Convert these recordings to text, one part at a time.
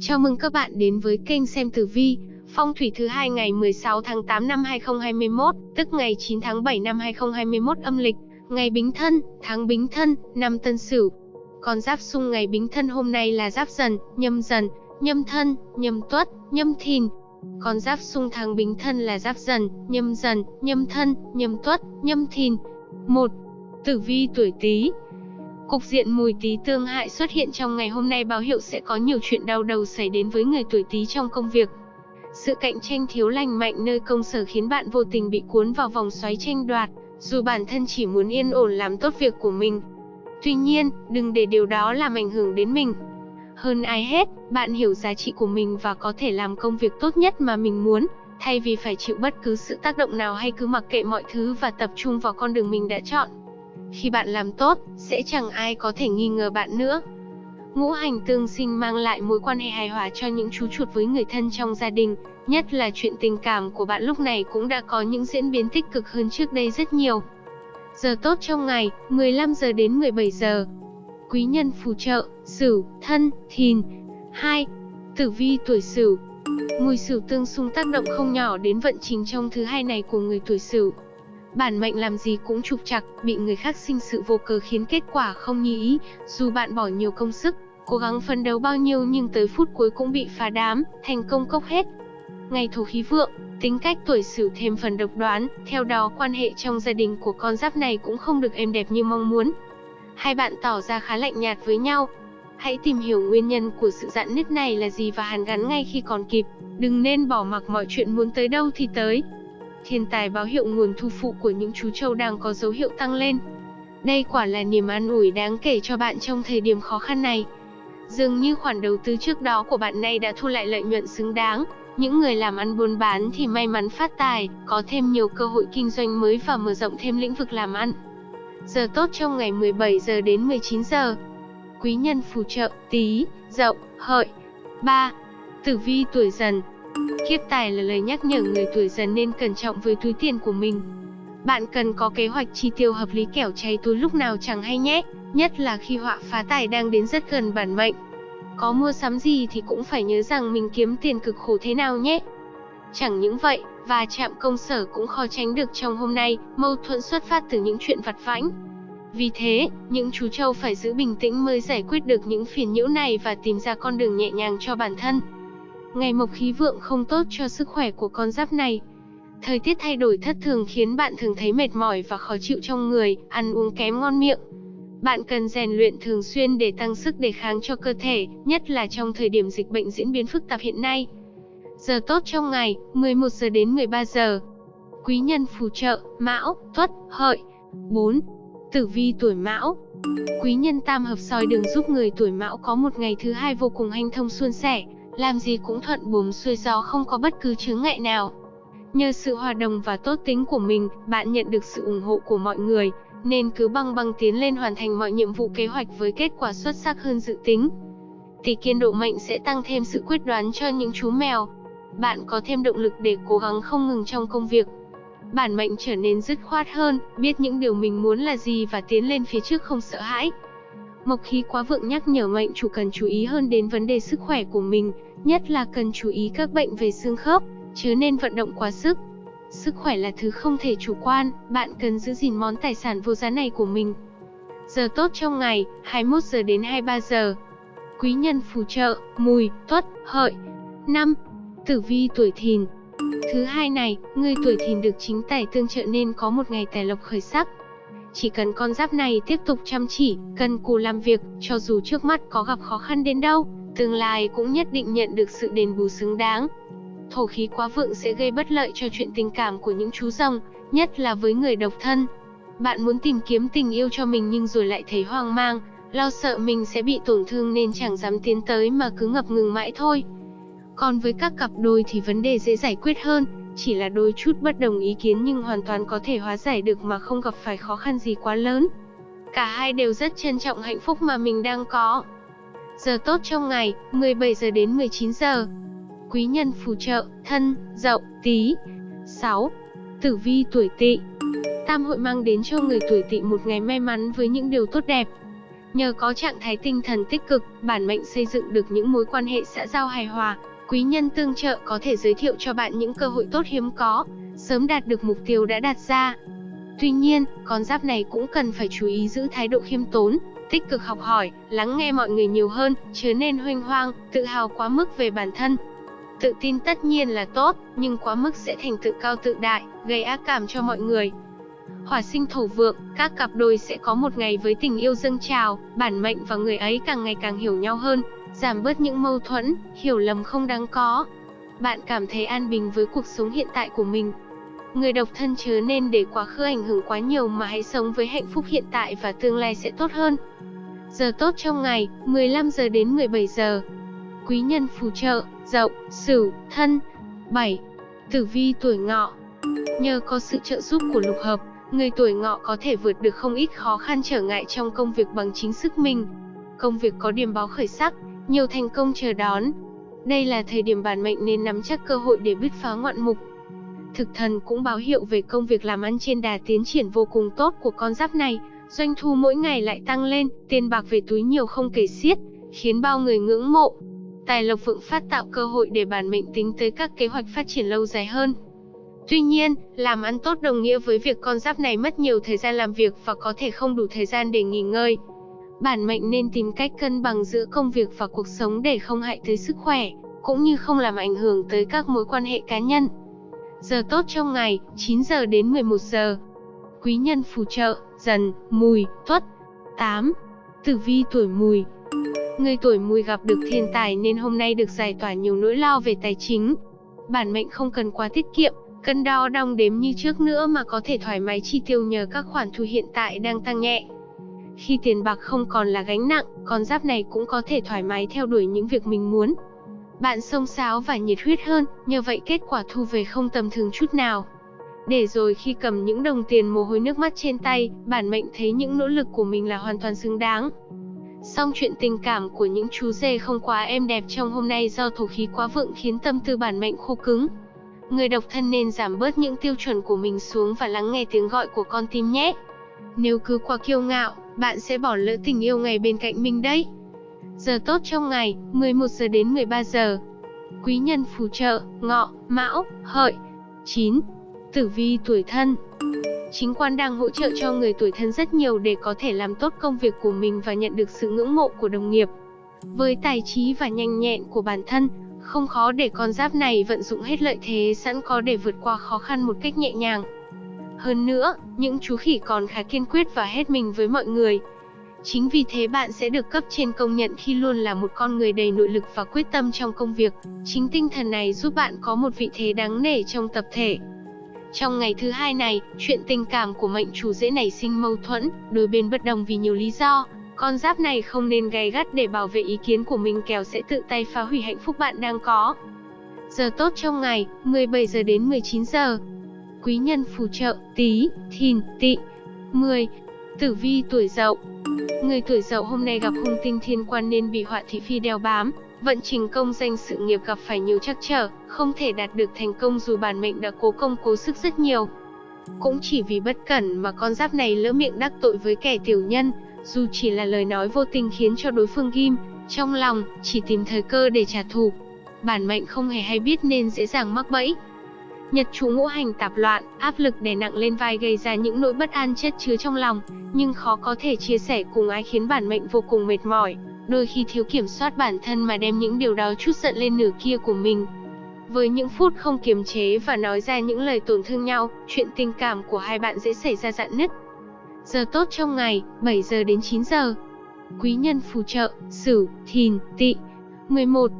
Chào mừng các bạn đến với kênh xem tử vi, phong thủy thứ hai ngày 16 tháng 8 năm 2021, tức ngày 9 tháng 7 năm 2021 âm lịch, ngày Bính Thân, tháng Bính Thân, năm Tân Sửu. Con giáp xung ngày Bính Thân hôm nay là Giáp Dần, Nhâm Dần, Nhâm Thân, Nhâm Tuất, Nhâm Thìn. Con giáp xung tháng Bính Thân là Giáp Dần, Nhâm Dần, Nhâm Thân, Nhâm Tuất, Nhâm Thìn. 1. Tử vi tuổi Tý, Cục diện mùi tí tương hại xuất hiện trong ngày hôm nay báo hiệu sẽ có nhiều chuyện đau đầu xảy đến với người tuổi Tý trong công việc. Sự cạnh tranh thiếu lành mạnh nơi công sở khiến bạn vô tình bị cuốn vào vòng xoáy tranh đoạt, dù bản thân chỉ muốn yên ổn làm tốt việc của mình. Tuy nhiên, đừng để điều đó làm ảnh hưởng đến mình. Hơn ai hết, bạn hiểu giá trị của mình và có thể làm công việc tốt nhất mà mình muốn, thay vì phải chịu bất cứ sự tác động nào hay cứ mặc kệ mọi thứ và tập trung vào con đường mình đã chọn. Khi bạn làm tốt, sẽ chẳng ai có thể nghi ngờ bạn nữa. Ngũ hành tương sinh mang lại mối quan hệ hài hòa cho những chú chuột với người thân trong gia đình, nhất là chuyện tình cảm của bạn lúc này cũng đã có những diễn biến tích cực hơn trước đây rất nhiều. Giờ tốt trong ngày, 15 giờ đến 17 giờ. Quý nhân phù trợ, Sửu, Thân, Thìn. 2. Tử vi tuổi Sửu. Mùi Sửu tương xung tác động không nhỏ đến vận trình trong thứ hai này của người tuổi Sửu. Bản mệnh làm gì cũng trục trặc, bị người khác sinh sự vô cớ khiến kết quả không như ý, dù bạn bỏ nhiều công sức, cố gắng phấn đấu bao nhiêu nhưng tới phút cuối cũng bị phá đám, thành công cốc hết. Ngày thổ khí vượng, tính cách tuổi sửu thêm phần độc đoán, theo đó quan hệ trong gia đình của con giáp này cũng không được êm đẹp như mong muốn. Hai bạn tỏ ra khá lạnh nhạt với nhau. Hãy tìm hiểu nguyên nhân của sự dạn nứt này là gì và hàn gắn ngay khi còn kịp, đừng nên bỏ mặc mọi chuyện muốn tới đâu thì tới thiên tài báo hiệu nguồn thu phụ của những chú trâu đang có dấu hiệu tăng lên. Đây quả là niềm an ủi đáng kể cho bạn trong thời điểm khó khăn này. Dường như khoản đầu tư trước đó của bạn này đã thu lại lợi nhuận xứng đáng. Những người làm ăn buôn bán thì may mắn phát tài, có thêm nhiều cơ hội kinh doanh mới và mở rộng thêm lĩnh vực làm ăn. Giờ tốt trong ngày 17 giờ đến 19 giờ. Quý nhân phù trợ, tí, dậu, hợi. 3. Tử vi tuổi dần, Kiếp tài là lời nhắc nhở người tuổi dần nên cẩn trọng với túi tiền của mình. Bạn cần có kế hoạch chi tiêu hợp lý kẻo cháy túi lúc nào chẳng hay nhé, nhất là khi họa phá tài đang đến rất gần bản mệnh. Có mua sắm gì thì cũng phải nhớ rằng mình kiếm tiền cực khổ thế nào nhé. Chẳng những vậy, và chạm công sở cũng khó tránh được trong hôm nay, mâu thuẫn xuất phát từ những chuyện vặt vãnh. Vì thế, những chú trâu phải giữ bình tĩnh mới giải quyết được những phiền nhiễu này và tìm ra con đường nhẹ nhàng cho bản thân. Ngày mộc khí vượng không tốt cho sức khỏe của con giáp này. Thời tiết thay đổi thất thường khiến bạn thường thấy mệt mỏi và khó chịu trong người, ăn uống kém ngon miệng. Bạn cần rèn luyện thường xuyên để tăng sức đề kháng cho cơ thể, nhất là trong thời điểm dịch bệnh diễn biến phức tạp hiện nay. Giờ tốt trong ngày, 11 giờ đến 13 giờ. Quý nhân phù trợ, Mão, Tuất, Hợi. 4. Tử vi tuổi Mão. Quý nhân tam hợp soi đường giúp người tuổi Mão có một ngày thứ hai vô cùng hanh thông suôn sẻ, làm gì cũng thuận buồm xuôi gió không có bất cứ chướng ngại nào. Nhờ sự hòa đồng và tốt tính của mình, bạn nhận được sự ủng hộ của mọi người, nên cứ băng băng tiến lên hoàn thành mọi nhiệm vụ kế hoạch với kết quả xuất sắc hơn dự tính. Tỷ kiên độ mệnh sẽ tăng thêm sự quyết đoán cho những chú mèo. Bạn có thêm động lực để cố gắng không ngừng trong công việc. Bản mệnh trở nên dứt khoát hơn, biết những điều mình muốn là gì và tiến lên phía trước không sợ hãi. Mộc khí quá vượng nhắc nhở mệnh chủ cần chú ý hơn đến vấn đề sức khỏe của mình, nhất là cần chú ý các bệnh về xương khớp, chứ nên vận động quá sức. Sức khỏe là thứ không thể chủ quan, bạn cần giữ gìn món tài sản vô giá này của mình. Giờ tốt trong ngày, 21 giờ đến 23 giờ. Quý nhân phù trợ, mùi, tuất, hợi. 5. Tử vi tuổi thìn. Thứ hai này, người tuổi thìn được chính tài tương trợ nên có một ngày tài lộc khởi sắc, chỉ cần con giáp này tiếp tục chăm chỉ, cần cù làm việc, cho dù trước mắt có gặp khó khăn đến đâu, tương lai cũng nhất định nhận được sự đền bù xứng đáng. Thổ khí quá vượng sẽ gây bất lợi cho chuyện tình cảm của những chú rồng, nhất là với người độc thân. Bạn muốn tìm kiếm tình yêu cho mình nhưng rồi lại thấy hoang mang, lo sợ mình sẽ bị tổn thương nên chẳng dám tiến tới mà cứ ngập ngừng mãi thôi. Còn với các cặp đôi thì vấn đề dễ giải quyết hơn, chỉ là đôi chút bất đồng ý kiến nhưng hoàn toàn có thể hóa giải được mà không gặp phải khó khăn gì quá lớn. Cả hai đều rất trân trọng hạnh phúc mà mình đang có. Giờ tốt trong ngày, 17 giờ đến 19 giờ. Quý nhân phù trợ, thân, dậu, tí. 6. Tử vi tuổi tỵ Tam hội mang đến cho người tuổi tỵ một ngày may mắn với những điều tốt đẹp. Nhờ có trạng thái tinh thần tích cực, bản mệnh xây dựng được những mối quan hệ xã giao hài hòa, quý nhân tương trợ có thể giới thiệu cho bạn những cơ hội tốt hiếm có, sớm đạt được mục tiêu đã đặt ra. Tuy nhiên, con giáp này cũng cần phải chú ý giữ thái độ khiêm tốn, tích cực học hỏi, lắng nghe mọi người nhiều hơn, chớ nên hoang hoang, tự hào quá mức về bản thân. Tự tin tất nhiên là tốt, nhưng quá mức sẽ thành tự cao tự đại, gây ác cảm cho mọi người. Hỏa sinh thổ vượng, các cặp đôi sẽ có một ngày với tình yêu dâng trào, bản mệnh và người ấy càng ngày càng hiểu nhau hơn, giảm bớt những mâu thuẫn, hiểu lầm không đáng có. Bạn cảm thấy an bình với cuộc sống hiện tại của mình. Người độc thân chớ nên để quá khứ ảnh hưởng quá nhiều mà hãy sống với hạnh phúc hiện tại và tương lai sẽ tốt hơn. Giờ tốt trong ngày, 15 giờ đến 17 giờ. Quý nhân phù trợ, dậu, sửu, thân. 7. Tử vi tuổi ngọ. Nhờ có sự trợ giúp của lục hợp, người tuổi ngọ có thể vượt được không ít khó khăn trở ngại trong công việc bằng chính sức mình. Công việc có điểm báo khởi sắc, nhiều thành công chờ đón. Đây là thời điểm bản mệnh nên nắm chắc cơ hội để bứt phá ngoạn mục. Thực thần cũng báo hiệu về công việc làm ăn trên đà tiến triển vô cùng tốt của con giáp này, doanh thu mỗi ngày lại tăng lên, tiền bạc về túi nhiều không kể xiết, khiến bao người ngưỡng mộ. Tài lộc vượng phát tạo cơ hội để bản mệnh tính tới các kế hoạch phát triển lâu dài hơn. Tuy nhiên, làm ăn tốt đồng nghĩa với việc con giáp này mất nhiều thời gian làm việc và có thể không đủ thời gian để nghỉ ngơi. Bản mệnh nên tìm cách cân bằng giữa công việc và cuộc sống để không hại tới sức khỏe, cũng như không làm ảnh hưởng tới các mối quan hệ cá nhân. Giờ tốt trong ngày, 9 giờ đến 11 giờ. Quý nhân phù trợ, dần, mùi, tuất. 8. Tử vi tuổi mùi Người tuổi mùi gặp được thiên tài nên hôm nay được giải tỏa nhiều nỗi lo về tài chính. Bản mệnh không cần quá tiết kiệm, cân đo đong đếm như trước nữa mà có thể thoải mái chi tiêu nhờ các khoản thu hiện tại đang tăng nhẹ. Khi tiền bạc không còn là gánh nặng, con giáp này cũng có thể thoải mái theo đuổi những việc mình muốn. Bạn sông sáo và nhiệt huyết hơn, nhờ vậy kết quả thu về không tầm thường chút nào. Để rồi khi cầm những đồng tiền mồ hôi nước mắt trên tay, bản mệnh thấy những nỗ lực của mình là hoàn toàn xứng đáng. Song chuyện tình cảm của những chú dê không quá êm đẹp trong hôm nay do thổ khí quá vượng khiến tâm tư bản mệnh khô cứng. Người độc thân nên giảm bớt những tiêu chuẩn của mình xuống và lắng nghe tiếng gọi của con tim nhé. Nếu cứ quá kiêu ngạo, bạn sẽ bỏ lỡ tình yêu ngày bên cạnh mình đấy. Giờ tốt trong ngày, 11 giờ đến 13 giờ. Quý nhân phù trợ, ngọ, mão, hợi. 9. Tử vi tuổi thân Chính quan đang hỗ trợ cho người tuổi thân rất nhiều để có thể làm tốt công việc của mình và nhận được sự ngưỡng mộ của đồng nghiệp. Với tài trí và nhanh nhẹn của bản thân, không khó để con giáp này vận dụng hết lợi thế sẵn có để vượt qua khó khăn một cách nhẹ nhàng. Hơn nữa, những chú khỉ còn khá kiên quyết và hết mình với mọi người. Chính vì thế bạn sẽ được cấp trên công nhận khi luôn là một con người đầy nội lực và quyết tâm trong công việc. Chính tinh thần này giúp bạn có một vị thế đáng nể trong tập thể. Trong ngày thứ hai này, chuyện tình cảm của mệnh chủ dễ nảy sinh mâu thuẫn, đôi bên bất đồng vì nhiều lý do. Con giáp này không nên gay gắt để bảo vệ ý kiến của mình kẻo sẽ tự tay phá hủy hạnh phúc bạn đang có. Giờ tốt trong ngày, 17 giờ đến 19 giờ. Quý nhân phù trợ, tí, thìn, tị. 10. Tử vi tuổi dậu Người tuổi dậu hôm nay gặp hung tinh thiên quan nên bị họa thị phi đeo bám, vận trình công danh sự nghiệp gặp phải nhiều trắc trở, không thể đạt được thành công dù bản mệnh đã cố công cố sức rất nhiều. Cũng chỉ vì bất cẩn mà con giáp này lỡ miệng đắc tội với kẻ tiểu nhân, dù chỉ là lời nói vô tình khiến cho đối phương ghim, trong lòng, chỉ tìm thời cơ để trả thù. Bản mệnh không hề hay biết nên dễ dàng mắc bẫy. Nhật chủ ngũ hành tạp loạn, áp lực đè nặng lên vai gây ra những nỗi bất an chất chứa trong lòng, nhưng khó có thể chia sẻ cùng ai khiến bản mệnh vô cùng mệt mỏi, đôi khi thiếu kiểm soát bản thân mà đem những điều đó chút giận lên nửa kia của mình. Với những phút không kiềm chế và nói ra những lời tổn thương nhau, chuyện tình cảm của hai bạn dễ xảy ra dạn nứt. Giờ tốt trong ngày, 7 giờ đến 9 giờ. Quý nhân phù trợ, Sửu, Thìn, Tỵ. 11.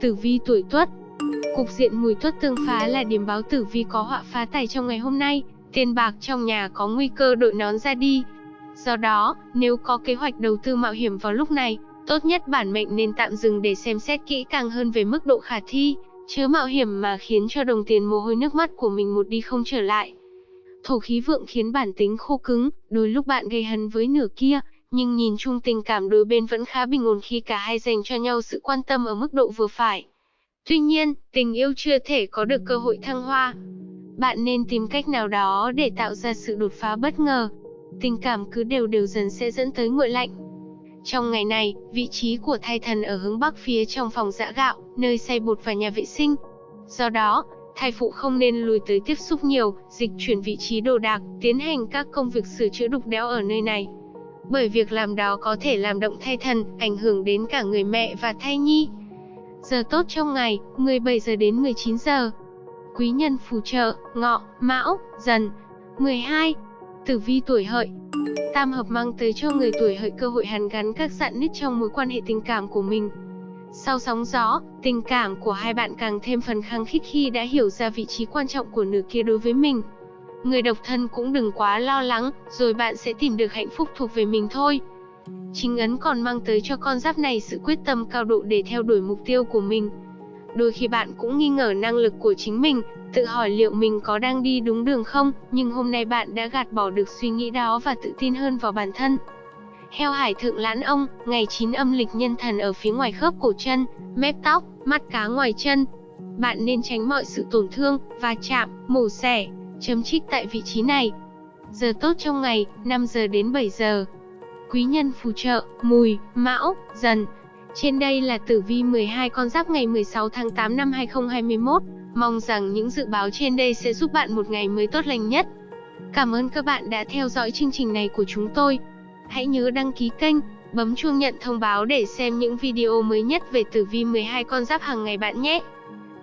Tử vi tuổi Tuất. Cục diện mùi tuất tương phá là điểm báo tử vi có họa phá tài trong ngày hôm nay, tiền bạc trong nhà có nguy cơ đội nón ra đi. Do đó, nếu có kế hoạch đầu tư mạo hiểm vào lúc này, tốt nhất bản mệnh nên tạm dừng để xem xét kỹ càng hơn về mức độ khả thi, chứ mạo hiểm mà khiến cho đồng tiền mồ hôi nước mắt của mình một đi không trở lại. Thổ khí vượng khiến bản tính khô cứng, đôi lúc bạn gây hấn với nửa kia, nhưng nhìn chung tình cảm đôi bên vẫn khá bình ổn khi cả hai dành cho nhau sự quan tâm ở mức độ vừa phải. Tuy nhiên, tình yêu chưa thể có được cơ hội thăng hoa. Bạn nên tìm cách nào đó để tạo ra sự đột phá bất ngờ. Tình cảm cứ đều đều dần sẽ dẫn tới nguội lạnh. Trong ngày này, vị trí của thai thần ở hướng bắc phía trong phòng giã gạo, nơi xay bột và nhà vệ sinh. Do đó, thai phụ không nên lùi tới tiếp xúc nhiều, dịch chuyển vị trí đồ đạc, tiến hành các công việc sửa chữa đục đẽo ở nơi này. Bởi việc làm đó có thể làm động thai thần, ảnh hưởng đến cả người mẹ và thai nhi. Giờ tốt trong ngày, 17 giờ đến 19 giờ. Quý nhân phù trợ, ngọ, mão, dần. 12. Tử vi tuổi hợi Tam hợp mang tới cho người tuổi hợi cơ hội hàn gắn các dạn nứt trong mối quan hệ tình cảm của mình. Sau sóng gió, tình cảm của hai bạn càng thêm phần khăng khít khi đã hiểu ra vị trí quan trọng của nửa kia đối với mình. Người độc thân cũng đừng quá lo lắng, rồi bạn sẽ tìm được hạnh phúc thuộc về mình thôi. Chính ấn còn mang tới cho con giáp này sự quyết tâm cao độ để theo đuổi mục tiêu của mình. Đôi khi bạn cũng nghi ngờ năng lực của chính mình, tự hỏi liệu mình có đang đi đúng đường không, nhưng hôm nay bạn đã gạt bỏ được suy nghĩ đó và tự tin hơn vào bản thân. Heo hải thượng lãn ông, ngày 9 âm lịch nhân thần ở phía ngoài khớp cổ chân, mép tóc, mắt cá ngoài chân. Bạn nên tránh mọi sự tổn thương, va chạm, mổ xẻ, chấm trích tại vị trí này. Giờ tốt trong ngày, 5 giờ đến 7 giờ. Quý nhân phù trợ, mùi, mão, dần. Trên đây là tử vi 12 con giáp ngày 16 tháng 8 năm 2021. Mong rằng những dự báo trên đây sẽ giúp bạn một ngày mới tốt lành nhất. Cảm ơn các bạn đã theo dõi chương trình này của chúng tôi. Hãy nhớ đăng ký kênh, bấm chuông nhận thông báo để xem những video mới nhất về tử vi 12 con giáp hàng ngày bạn nhé.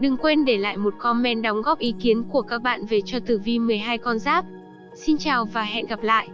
Đừng quên để lại một comment đóng góp ý kiến của các bạn về cho tử vi 12 con giáp. Xin chào và hẹn gặp lại.